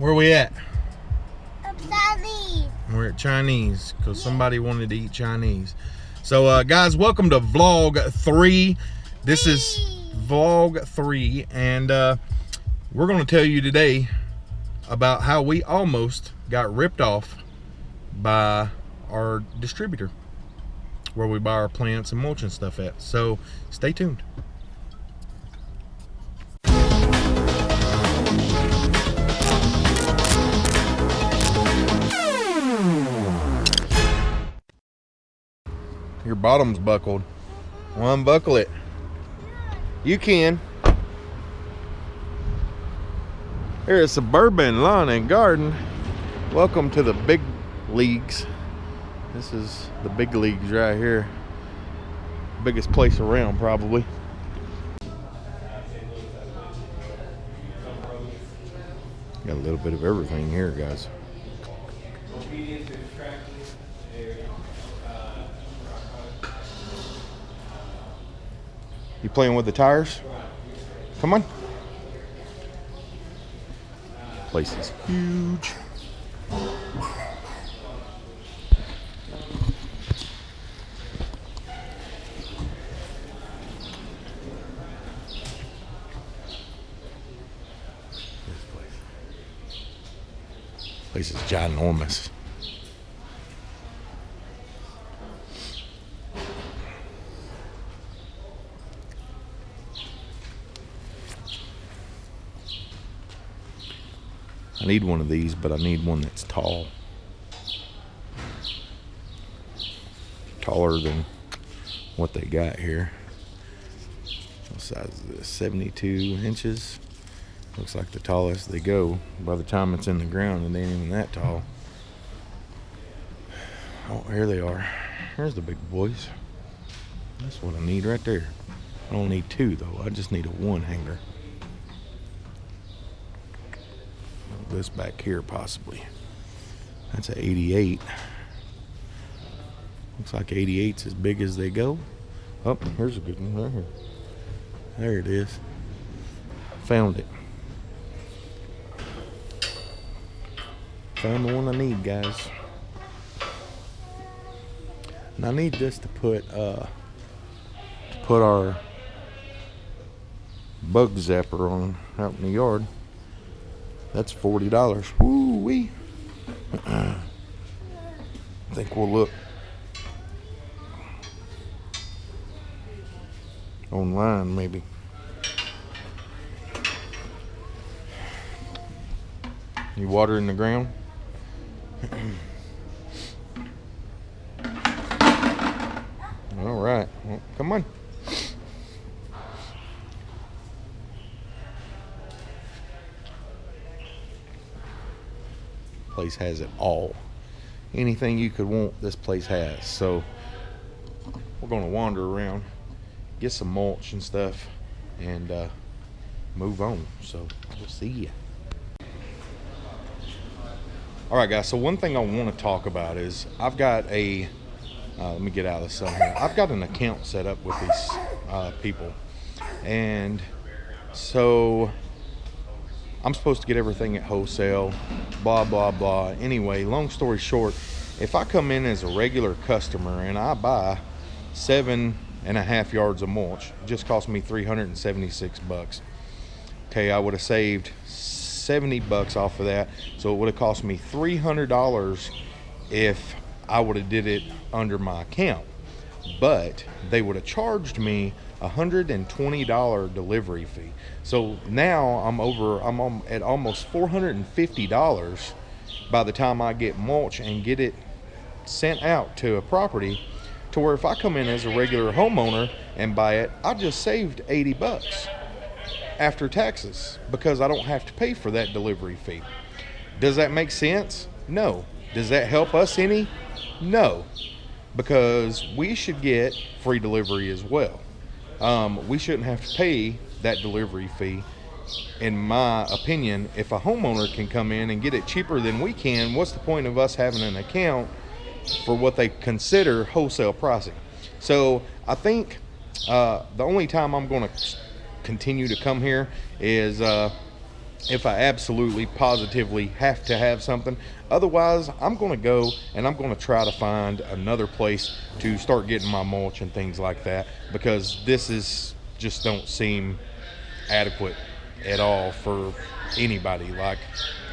Where we at? Chinese. We're at Chinese because somebody wanted to eat Chinese. So, uh, guys, welcome to vlog three. This is vlog three, and uh, we're going to tell you today about how we almost got ripped off by our distributor where we buy our plants and mulch and stuff at. So, stay tuned. Your bottom's buckled. Well, unbuckle it. You can. Here at Suburban Lawn and Garden. Welcome to the big leagues. This is the big leagues right here. Biggest place around, probably. Got a little bit of everything here, guys. You playing with the tires? Come on. Place is huge. This place. Place is ginormous. I need one of these, but I need one that's tall. Taller than what they got here. What size is this? 72 inches. Looks like the tallest they go. By the time it's in the ground, it ain't even that tall. Oh, here they are. Here's the big boys. That's what I need right there. I don't need two though. I just need a one hanger. This back here possibly. That's an 88. Looks like 88's as big as they go. Oh, here's a good one right here. There it is. Found it. Found the one I need, guys. And I need this to put uh to put our bug zapper on out in the yard. That's forty dollars. Woo wee. I think we'll look online maybe. You water in the ground? All right. Well, come on. Place has it all. Anything you could want, this place has. So we're gonna wander around, get some mulch and stuff, and uh, move on. So we'll see you. All right, guys. So one thing I want to talk about is I've got a. Uh, let me get out of the sun here. I've got an account set up with these uh, people, and so I'm supposed to get everything at wholesale, blah, blah, blah. Anyway, long story short, if I come in as a regular customer and I buy seven and a half yards of mulch, it just cost me 376 bucks. Okay, I would have saved 70 bucks off of that. So it would have cost me $300 if I would have did it under my account. But they would have charged me $120 delivery fee. So now I'm over, I'm on, at almost $450 by the time I get mulch and get it sent out to a property to where if I come in as a regular homeowner and buy it, I just saved 80 bucks after taxes because I don't have to pay for that delivery fee. Does that make sense? No. Does that help us any? No. Because we should get free delivery as well um, we shouldn't have to pay that delivery fee. In my opinion, if a homeowner can come in and get it cheaper than we can, what's the point of us having an account for what they consider wholesale pricing? So I think uh, the only time I'm going to continue to come here is uh, if I absolutely positively have to have something. Otherwise, I'm going to go and I'm going to try to find another place to start getting my mulch and things like that because this is just don't seem adequate at all for anybody. Like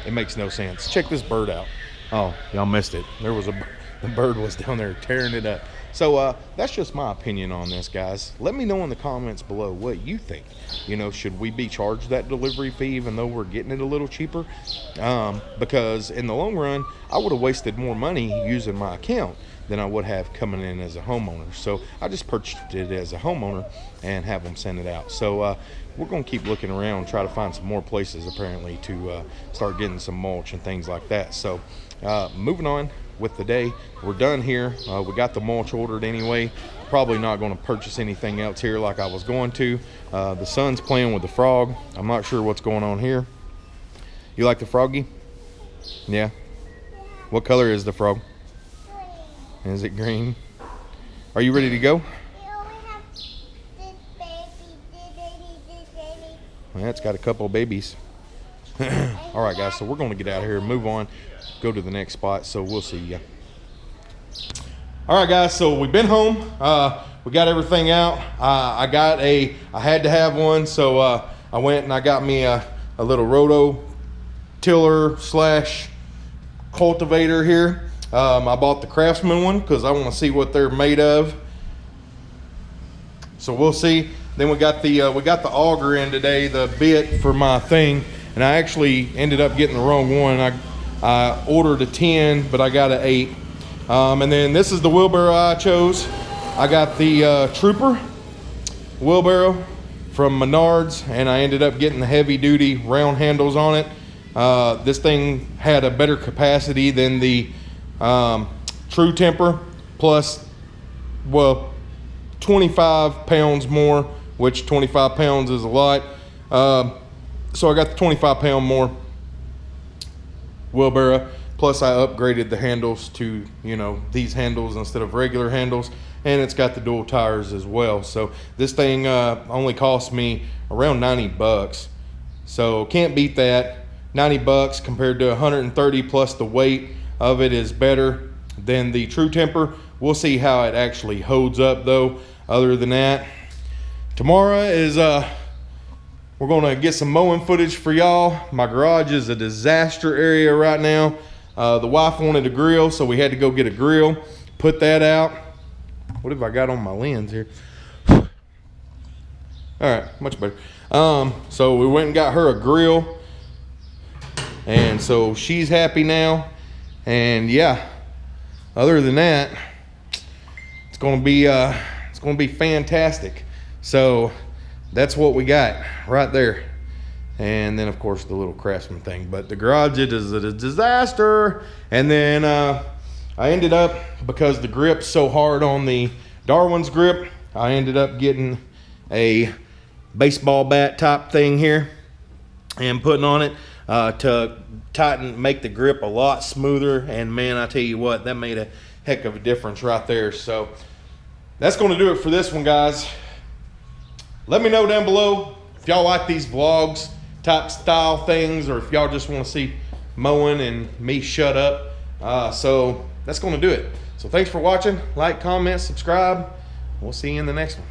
it makes no sense. Check this bird out. Oh, y'all missed it. There was a the bird was down there tearing it up. So uh, that's just my opinion on this, guys. Let me know in the comments below what you think. You know, should we be charged that delivery fee even though we're getting it a little cheaper? Um, because in the long run, I would have wasted more money using my account than I would have coming in as a homeowner. So I just purchased it as a homeowner and have them send it out. So uh, we're going to keep looking around, try to find some more places apparently to uh, start getting some mulch and things like that. So uh, moving on, with the day. We're done here. Uh, we got the mulch ordered anyway. Probably not going to purchase anything else here like I was going to. Uh, the sun's playing with the frog. I'm not sure what's going on here. You like the froggy? Yeah. What color is the frog? Green. Is it green? Are you ready to go? Well, it's got a couple of babies. All right, guys, so we're going to get out of here move on go to the next spot. So we'll see you. All right, guys. So we've been home. Uh, we got everything out. Uh, I got a. I had to have one, so uh, I went and I got me a, a little roto tiller slash cultivator here. Um, I bought the Craftsman one because I want to see what they're made of. So we'll see. Then we got the uh, we got the auger in today, the bit for my thing, and I actually ended up getting the wrong one. I I ordered a 10, but I got an 8. Um, and then this is the wheelbarrow I chose. I got the uh, Truper wheelbarrow from Menards, and I ended up getting the heavy duty round handles on it. Uh, this thing had a better capacity than the um, True Temper, plus, well, 25 pounds more, which 25 pounds is a lot. Uh, so I got the 25 pound more wheelbarrow. Plus I upgraded the handles to, you know, these handles instead of regular handles. And it's got the dual tires as well. So this thing uh, only cost me around 90 bucks. So can't beat that. 90 bucks compared to 130 plus the weight of it is better than the True Temper. We'll see how it actually holds up though. Other than that, tomorrow is uh, we're gonna get some mowing footage for y'all. My garage is a disaster area right now. Uh, the wife wanted a grill, so we had to go get a grill, put that out. What have I got on my lens here? All right, much better. Um, so we went and got her a grill. And so she's happy now. And yeah, other than that, it's gonna be uh, it's gonna be fantastic. So that's what we got right there. And then of course the little craftsman thing, but the garage it is a disaster. And then uh, I ended up, because the grip's so hard on the Darwin's grip, I ended up getting a baseball bat top thing here and putting on it uh, to tighten, make the grip a lot smoother. And man, I tell you what, that made a heck of a difference right there. So that's going to do it for this one, guys. Let me know down below if y'all like these vlogs type style things or if y'all just want to see mowing and me shut up. Uh, so that's going to do it. So thanks for watching. Like, comment, subscribe. We'll see you in the next one.